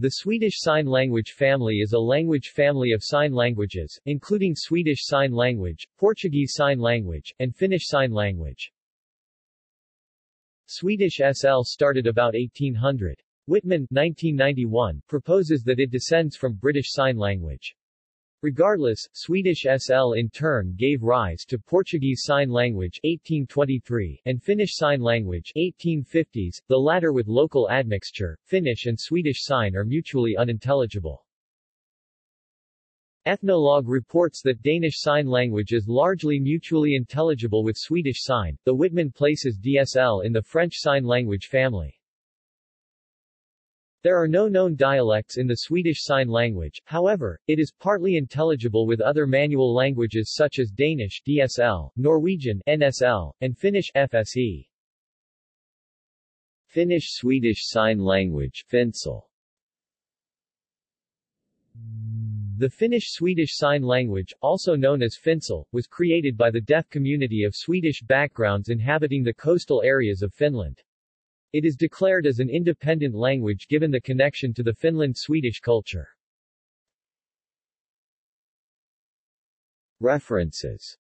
The Swedish Sign Language family is a language family of sign languages, including Swedish Sign Language, Portuguese Sign Language, and Finnish Sign Language. Swedish SL started about 1800. Wittmann 1991, proposes that it descends from British Sign Language. Regardless, Swedish SL in turn gave rise to Portuguese Sign Language 1823 and Finnish Sign Language 1850s, the latter with local admixture. Finnish and Swedish Sign are mutually unintelligible. Ethnologue reports that Danish Sign Language is largely mutually intelligible with Swedish Sign, The Wittmann places DSL in the French Sign Language family. There are no known dialects in the Swedish Sign Language, however, it is partly intelligible with other manual languages such as Danish DSL, Norwegian NSL, and Finnish FSE. Finnish-Swedish Sign Language Finsel. The Finnish-Swedish Sign Language, also known as Finsel, was created by the deaf community of Swedish backgrounds inhabiting the coastal areas of Finland. It is declared as an independent language given the connection to the Finland-Swedish culture. References